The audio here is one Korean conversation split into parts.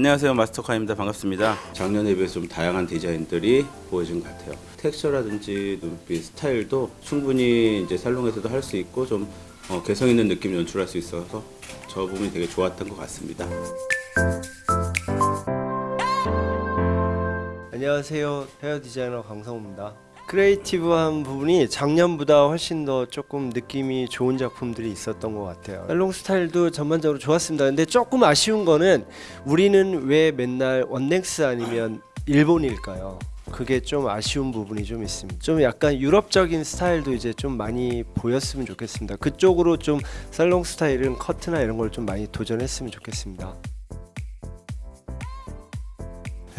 안녕하세요 마스터카입니다. 반갑습니다. 작년에 비해서 좀 다양한 디자인들이 보여진 것 같아요. 텍스처라든지 눈빛 스타일도 충분히 이제 살롱에서도 할 수 있고 좀 어, 개성 있는 느낌 연출할 수 있어서 저 부분이 되게 좋았던 것 같습니다. 안녕하세요. 헤어 디자이너 강성우입니다 creative한 부분이 작년보다 훨씬 더 조금 느낌이 좋은 작품들이 있었던 것 같아요 살롱 스타일도 전반적으로 좋았습니다 근데 조금 아쉬운 거는 우리는 왜 맨날 원넥스 아니면 일본일까요? 그게 좀 아쉬운 부분이 좀 있습니다. 좀 약간 유럽적인 스타일도 이제 좀 많이 보였으면 좋겠습니다. 그쪽으로 좀 살롱 스타일은 커트나 이런 걸 좀 많이 도전했으면 좋겠습니다.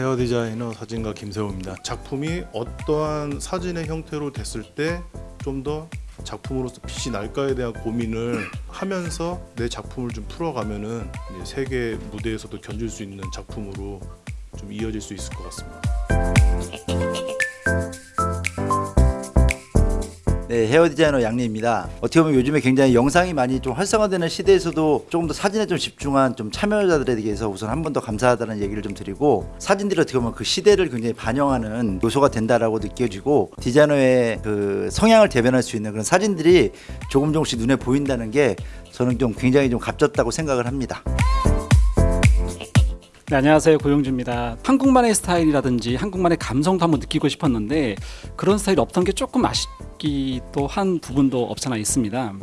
헤어 디자이너 사진가 김세호입니다. 작품이 어떠한 사진의 형태로 됐을 때 좀 더 작품으로서 빛이 날까에 대한 고민을 하면서 내 작품을 좀 풀어가면은 이제 세계 무대에서도 견줄 수 있는 작품으로 좀 이어질 수 있을 것 같습니다. 네, 헤어 디자이너 양리입니다. 어떻게 보면 요즘에 굉장히 영상이 많이 좀 활성화되는 시대에서도 조금 더 사진에 좀 집중한 좀 참여자들에 대해서 우선 한 번 더 감사하다는 얘기를 좀 드리고 사진들이 어떻게 보면 그 시대를 굉장히 반영하는 요소가 된다라고 느껴지고 디자이너의 그 성향을 대변할 수 있는 그런 사진들이 조금 조금씩 눈에 보인다는 게 저는 좀 굉장히 좀 값졌다고 생각을 합니다. 네, 안녕하세요 고용주입니다. 한국만의 스타일이라든지 한국만의 감성도 한번 느끼고 싶었는데 그런 스타일이 없던 게 조금 아쉽기도 한 부분도 없잖아 있습니다.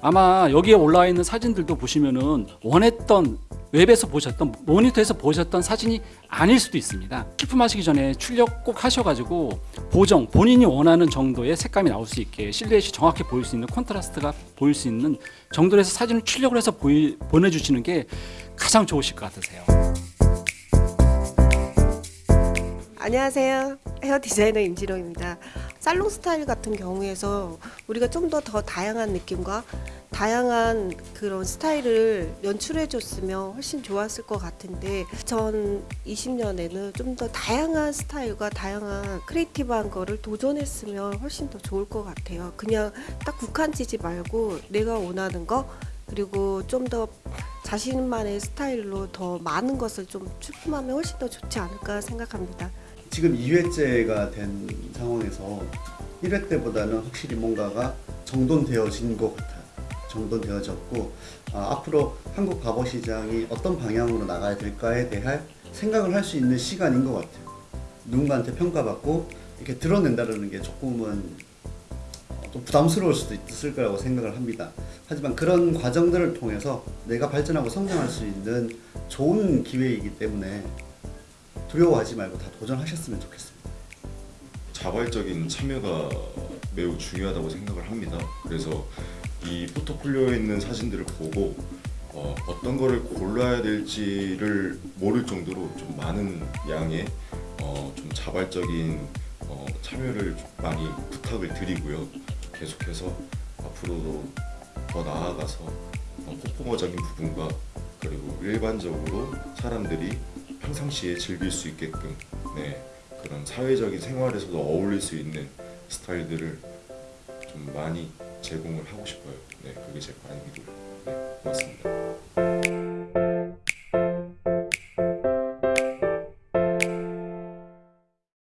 아마 여기에 올라와 있는 사진들도 보시면은 원했던 웹에서 보셨던 모니터에서 보셨던 사진이 아닐 수도 있습니다. 출품하시기 전에 출력 꼭 하셔가지고 보정 본인이 원하는 정도의 색감이 나올 수 있게 실루엣이 정확히 보일 수 있는 콘트라스트가 보일 수 있는 정도로 해서 사진을 출력을 해서 보이, 보내주시는 게 가장 좋으실 것 같으세요. 안녕하세요. 헤어 디자이너 임지롱입니다. 살롱 스타일 같은 경우에서 우리가 좀 더 더 다양한 느낌과 다양한 그런 스타일을 연출해 줬으면 훨씬 좋았을 것 같은데 2020년에는 좀 더 다양한 스타일과 다양한 creative한 거를 도전했으면 훨씬 더 좋을 것 같아요. 그냥 딱 국한지지 말고 내가 원하는 거 그리고 좀더 자신만의 스타일로 더 많은 것을 좀 출품하면 훨씬 더 좋지 않을까 생각합니다. 지금 2회째가 된 상황에서 1회 때보다는 확실히 뭔가가 정돈되어진 것 같아요. 정돈되어졌고 아, 앞으로 한국 바버 시장이 어떤 방향으로 나가야 될까에 대한 생각을 할 수 있는 시간인 것 같아요. 누군가한테 평가받고 이렇게 드러낸다는 게 조금은 좀 부담스러울 수도 있을 거라고 생각을 합니다. 하지만 그런 과정들을 통해서 내가 발전하고 성장할 수 있는 좋은 기회이기 때문에 두려워하지 말고 다 도전하셨으면 좋겠습니다. 자발적인 참여가 매우 중요하다고 생각을 합니다. 그래서 이 포트폴리오에 있는 사진들을 보고 어, 어떤 거를 골라야 될지를 모를 정도로 좀 많은 양의 어, 좀 자발적인 어, 참여를 좀 많이 부탁을 드리고요. 계속해서 앞으로도 더 나아가서 어, 퍼포머적인 부분과 그리고 일반적으로 사람들이 평상시에 즐길 수 있게끔 네, 그런 사회적인 생활에서도 어울릴 수 있는 스타일들을 좀 많이 제공을 하고 싶어요. 네, 그게 제 바람이고요.